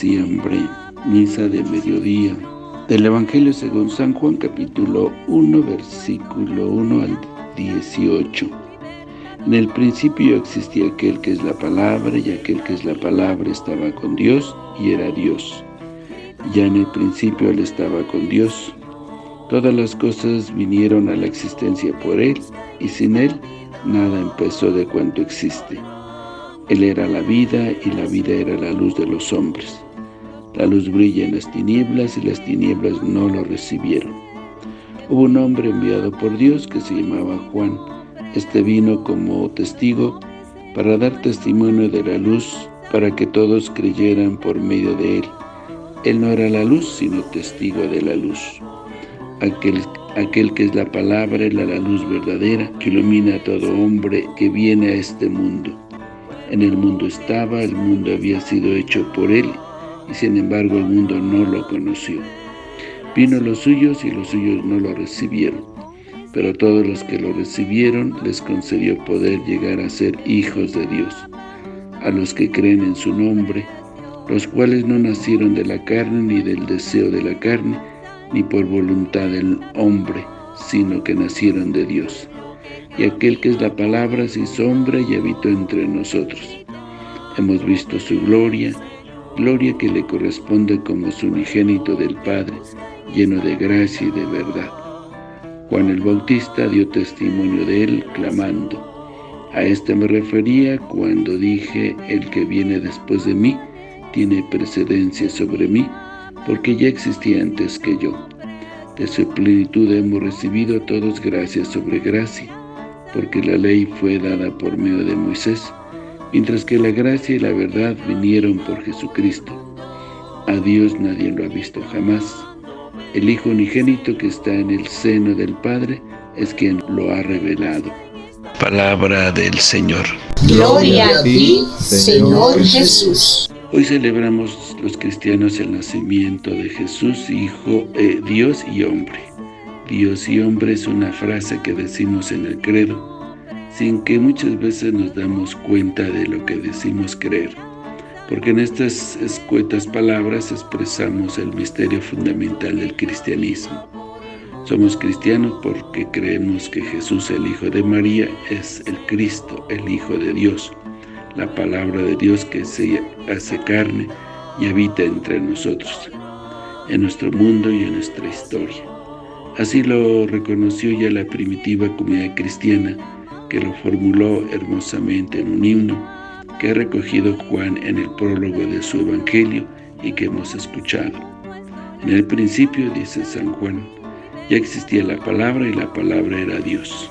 diciembre, misa de mediodía, del Evangelio según San Juan capítulo 1, versículo 1 al 18. En el principio existía aquel que es la palabra, y aquel que es la palabra estaba con Dios, y era Dios. Ya en el principio Él estaba con Dios. Todas las cosas vinieron a la existencia por Él, y sin Él nada empezó de cuanto existe. Él era la vida, y la vida era la luz de los hombres. La luz brilla en las tinieblas, y las tinieblas no lo recibieron. Hubo un hombre enviado por Dios que se llamaba Juan. Este vino como testigo para dar testimonio de la luz, para que todos creyeran por medio de él. Él no era la luz, sino testigo de la luz. Aquel, aquel que es la palabra era la luz verdadera, que ilumina a todo hombre que viene a este mundo. En el mundo estaba, el mundo había sido hecho por él, y sin embargo el mundo no lo conoció. Vino los suyos y los suyos no lo recibieron, pero todos los que lo recibieron les concedió poder llegar a ser hijos de Dios, a los que creen en su nombre, los cuales no nacieron de la carne ni del deseo de la carne, ni por voluntad del hombre, sino que nacieron de Dios. Y aquel que es la palabra se hizo hombre y habitó entre nosotros. Hemos visto su gloria, gloria que le corresponde como su unigénito del Padre, lleno de gracia y de verdad. Juan el Bautista dio testimonio de él, clamando, A este me refería cuando dije, el que viene después de mí, tiene precedencia sobre mí, porque ya existía antes que yo. De su plenitud hemos recibido todos gracia sobre gracia, porque la ley fue dada por medio de Moisés, mientras que la gracia y la verdad vinieron por Jesucristo. A Dios nadie lo ha visto jamás. El Hijo unigénito que está en el seno del Padre es quien lo ha revelado. Palabra del Señor. Gloria a ti, Señor Jesús. Hoy celebramos los cristianos el nacimiento de Jesús, Hijo, eh, Dios y hombre. Dios y hombre es una frase que decimos en el credo, sin que muchas veces nos damos cuenta de lo que decimos creer, porque en estas escuetas palabras expresamos el misterio fundamental del cristianismo. Somos cristianos porque creemos que Jesús, el Hijo de María, es el Cristo, el Hijo de Dios, la palabra de Dios que se hace carne y habita entre nosotros, en nuestro mundo y en nuestra historia. Así lo reconoció ya la primitiva comunidad cristiana, que lo formuló hermosamente en un himno que ha recogido Juan en el prólogo de su Evangelio y que hemos escuchado. En el principio, dice San Juan, ya existía la palabra y la palabra era Dios.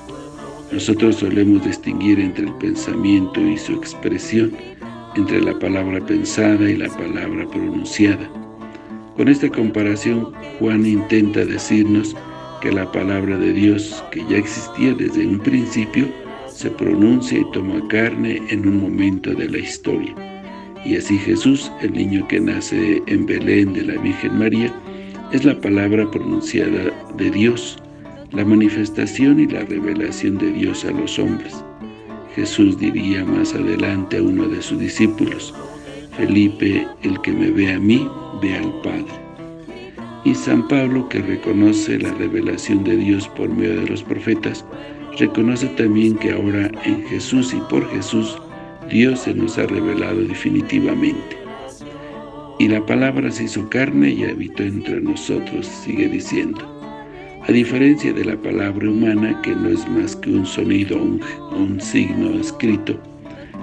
Nosotros solemos distinguir entre el pensamiento y su expresión, entre la palabra pensada y la palabra pronunciada. Con esta comparación, Juan intenta decirnos que la palabra de Dios, que ya existía desde un principio, se pronuncia y toma carne en un momento de la historia. Y así Jesús, el niño que nace en Belén de la Virgen María, es la palabra pronunciada de Dios, la manifestación y la revelación de Dios a los hombres. Jesús diría más adelante a uno de sus discípulos, Felipe, el que me ve a mí, ve al Padre. Y San Pablo, que reconoce la revelación de Dios por medio de los profetas, reconoce también que ahora en Jesús y por Jesús, Dios se nos ha revelado definitivamente. Y la palabra se hizo carne y habitó entre nosotros, sigue diciendo. A diferencia de la palabra humana, que no es más que un sonido un, un signo escrito,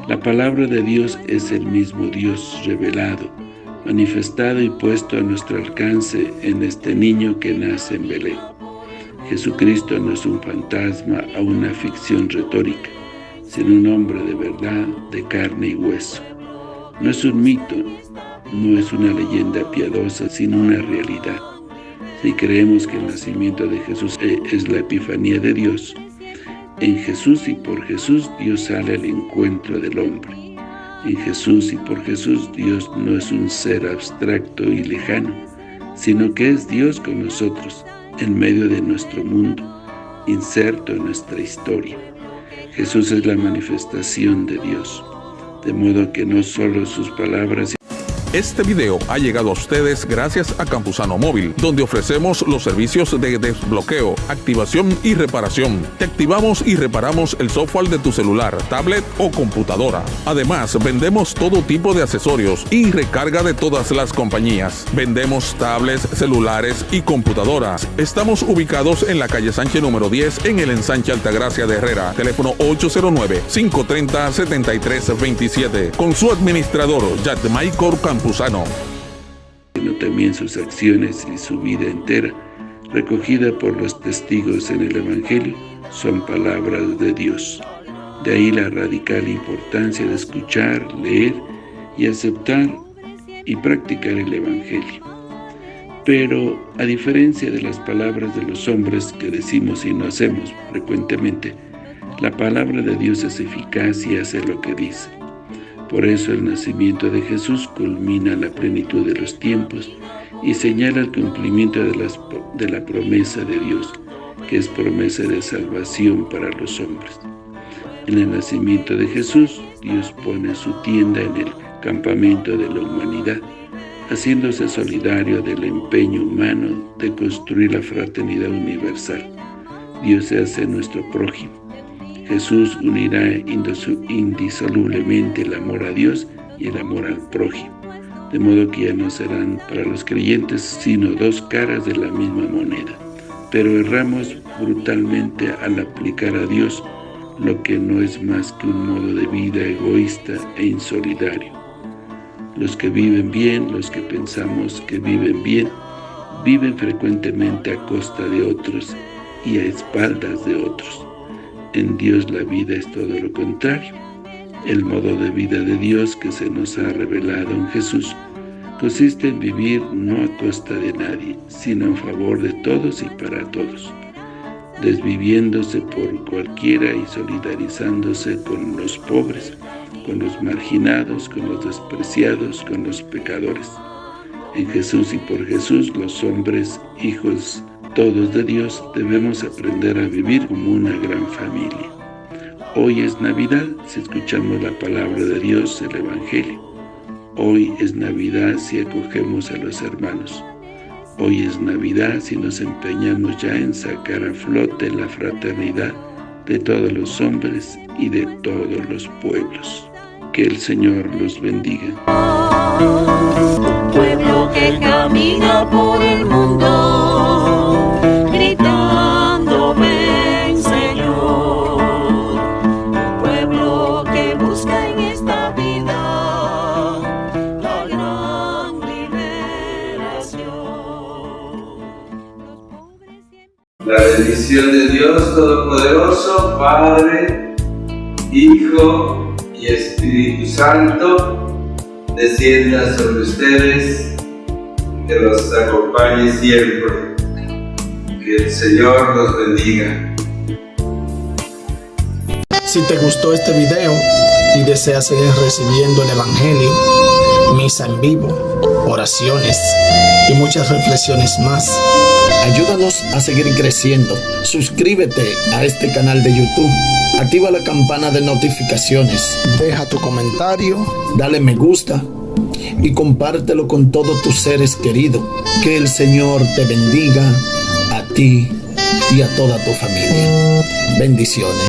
la palabra de Dios es el mismo Dios revelado, manifestado y puesto a nuestro alcance en este niño que nace en Belén. Jesucristo no es un fantasma o una ficción retórica, sino un hombre de verdad, de carne y hueso. No es un mito, no es una leyenda piadosa, sino una realidad. Si creemos que el nacimiento de Jesús e, es la epifanía de Dios, en Jesús y por Jesús Dios sale al encuentro del hombre. En Jesús y por Jesús Dios no es un ser abstracto y lejano, sino que es Dios con nosotros, en medio de nuestro mundo, inserto en nuestra historia. Jesús es la manifestación de Dios, de modo que no solo sus palabras Este video ha llegado a ustedes gracias a Campusano Móvil, donde ofrecemos los servicios de desbloqueo, activación y reparación. Te activamos y reparamos el software de tu celular, tablet o computadora. Además, vendemos todo tipo de accesorios y recarga de todas las compañías. Vendemos tablets, celulares y computadoras. Estamos ubicados en la calle Sánchez número 10 en el ensanche Altagracia de Herrera. Teléfono 809-530-7327. Con su administrador, Maicor Campuzano. También sus acciones y su vida entera, recogida por los testigos en el Evangelio, son palabras de Dios. De ahí la radical importancia de escuchar, leer y aceptar y practicar el Evangelio. Pero, a diferencia de las palabras de los hombres que decimos y no hacemos frecuentemente, la palabra de Dios es eficaz y hace lo que dice. Por eso el nacimiento de Jesús culmina la plenitud de los tiempos y señala el cumplimiento de, la promesa de Dios, que es promesa de salvación para los hombres. En el nacimiento de Jesús, Dios pone su tienda en el campamento de la humanidad, haciéndose solidario del empeño humano de construir la fraternidad universal. Dios se hace nuestro prójimo. Jesús unirá indisolublemente el amor a Dios y el amor al prójimo, de modo que ya no serán para los creyentes sino dos caras de la misma moneda. Pero erramos brutalmente al aplicar a Dios lo que no es más que un modo de vida egoísta e insolidario. Los que viven bien, los que pensamos que viven bien, viven frecuentemente a costa de otros y a espaldas de otros. En Dios la vida es todo lo contrario. El modo de vida de Dios que se nos ha revelado en Jesús consiste en vivir no a costa de nadie, sino en favor de todos y para todos desviviéndose por cualquiera y solidarizándose con los pobres, con los marginados, con los despreciados, con los pecadores. En Jesús y por Jesús, los hombres, hijos todos de Dios, debemos aprender a vivir como una gran familia. Hoy es Navidad si escuchamos la palabra de Dios, el Evangelio. Hoy es Navidad si acogemos a los hermanos. Hoy es Navidad si nos empeñamos ya en sacar a flote la fraternidad de todos los hombres y de todos los pueblos. Que el Señor los bendiga. Pueblo que camina por el mundo, La bendición de Dios Todopoderoso, Padre, Hijo y Espíritu Santo, descienda sobre ustedes, que los acompañe siempre. Que el Señor los bendiga. Si te gustó este video y deseas seguir recibiendo el Evangelio, misa en vivo, oraciones y muchas reflexiones más, ayúdanos a seguir creciendo. Suscríbete a este canal de YouTube, activa la campana de notificaciones, deja tu comentario, dale me gusta y compártelo con todos tus seres queridos. Que el Señor te bendiga a ti y a toda tu familia. Bendiciones.